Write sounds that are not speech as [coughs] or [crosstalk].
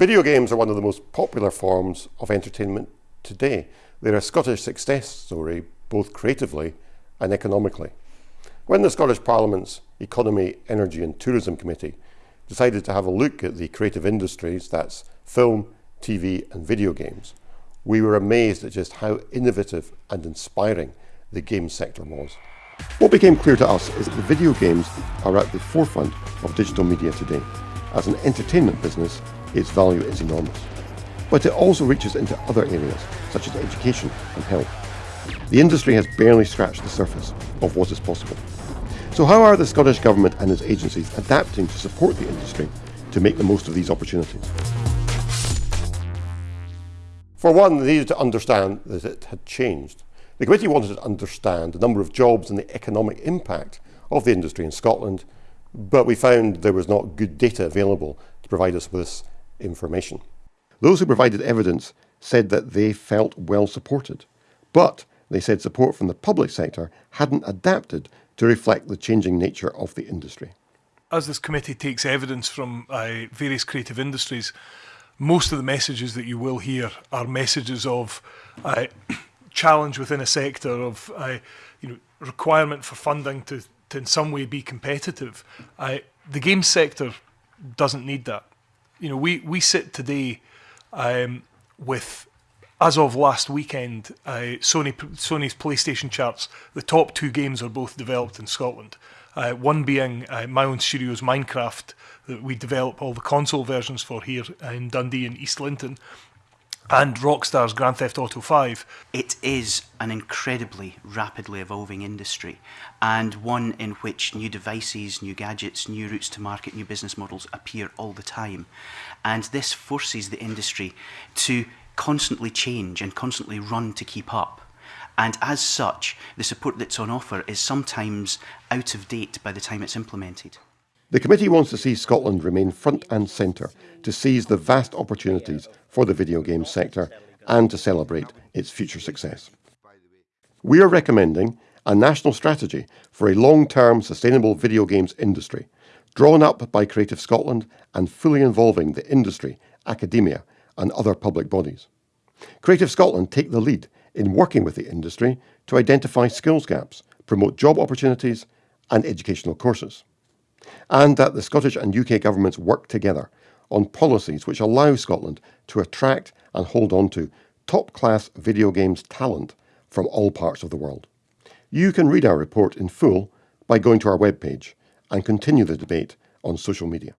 Video games are one of the most popular forms of entertainment today. They're a Scottish success story, both creatively and economically. When the Scottish Parliament's Economy, Energy and Tourism Committee decided to have a look at the creative industries, that's film, TV and video games, we were amazed at just how innovative and inspiring the game sector was. What became clear to us is that the video games are at the forefront of digital media today. As an entertainment business, its value is enormous. But it also reaches into other areas, such as education and health. The industry has barely scratched the surface of what is possible. So how are the Scottish Government and its agencies adapting to support the industry to make the most of these opportunities? For one, they needed to understand that it had changed. The committee wanted to understand the number of jobs and the economic impact of the industry in Scotland, but we found there was not good data available to provide us with this information. Those who provided evidence said that they felt well supported, but they said support from the public sector hadn't adapted to reflect the changing nature of the industry. As this committee takes evidence from uh, various creative industries, most of the messages that you will hear are messages of uh, [coughs] challenge within a sector, of uh, you know requirement for funding to, to in some way be competitive. I, the game sector doesn't need that. You know, we, we sit today um, with, as of last weekend, uh, Sony Sony's PlayStation charts, the top two games are both developed in Scotland. Uh, one being uh, my own studio's Minecraft that we develop all the console versions for here in Dundee and East Linton, and Rockstar's Grand Theft Auto 5. It is an incredibly rapidly evolving industry and one in which new devices, new gadgets, new routes to market, new business models appear all the time. And this forces the industry to constantly change and constantly run to keep up. And as such, the support that's on offer is sometimes out of date by the time it's implemented. The committee wants to see Scotland remain front and centre to seize the vast opportunities for the video game sector and to celebrate its future success. We are recommending a national strategy for a long-term sustainable video games industry, drawn up by Creative Scotland and fully involving the industry, academia and other public bodies. Creative Scotland take the lead in working with the industry to identify skills gaps, promote job opportunities and educational courses and that the Scottish and UK governments work together on policies which allow Scotland to attract and hold on to top-class video games talent from all parts of the world. You can read our report in full by going to our webpage and continue the debate on social media.